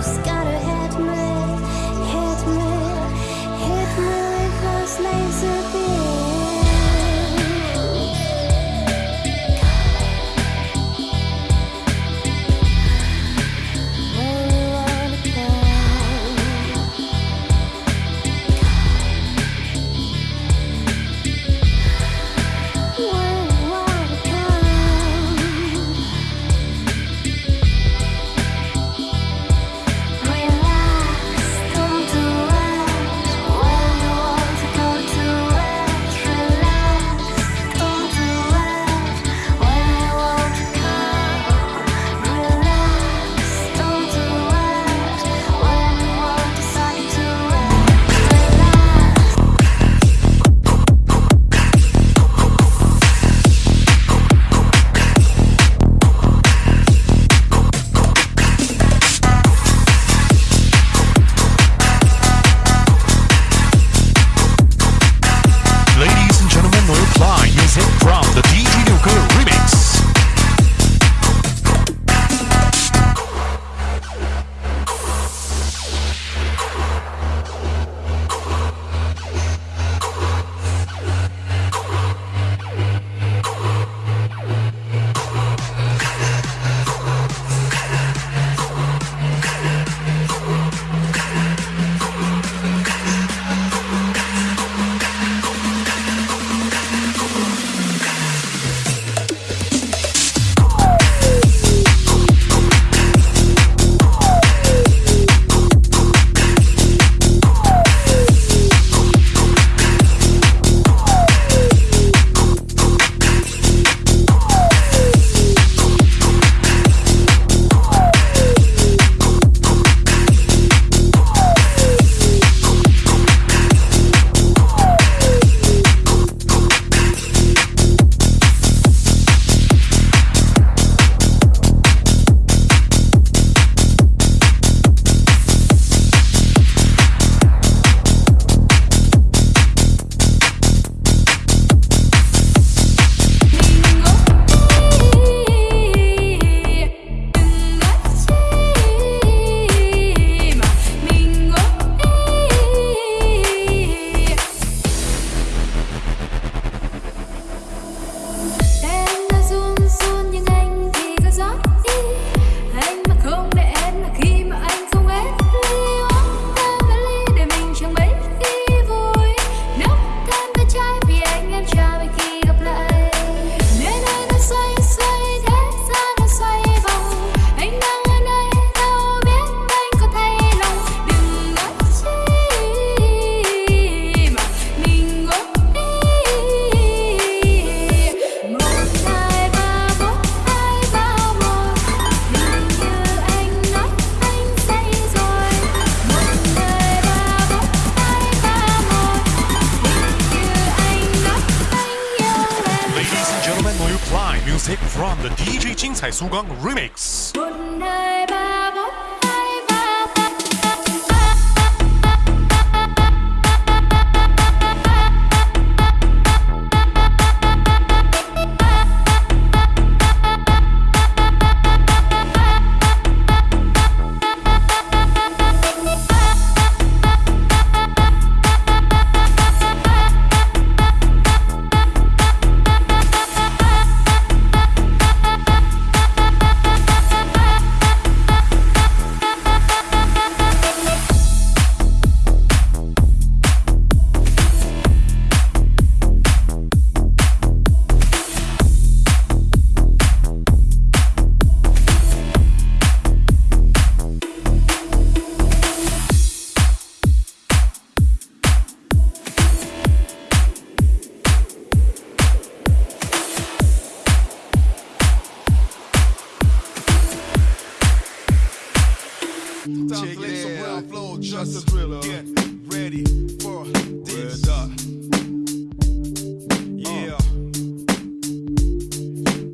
Just got a head? music from the DJ Jin remix. Check it some real flow, just a thriller. Get ready for this. Uh. Yeah.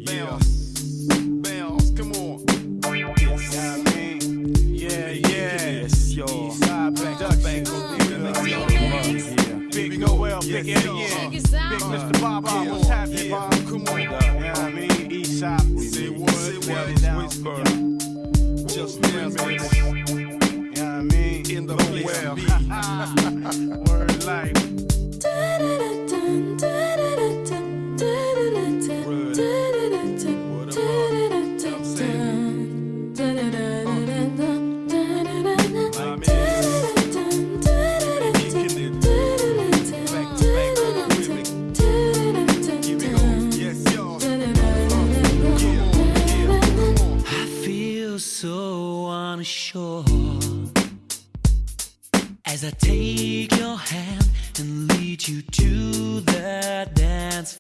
Bounce. Bounce. Come on. Yes. I mean, yeah, yes, yo. Eastside Bank, Duck Bank, Big Noel, Big Eddie, yeah. Big Mr. Bob, Bob, what's happening, Bob? Come on, so unsure. As I take your hand and lead you to the dance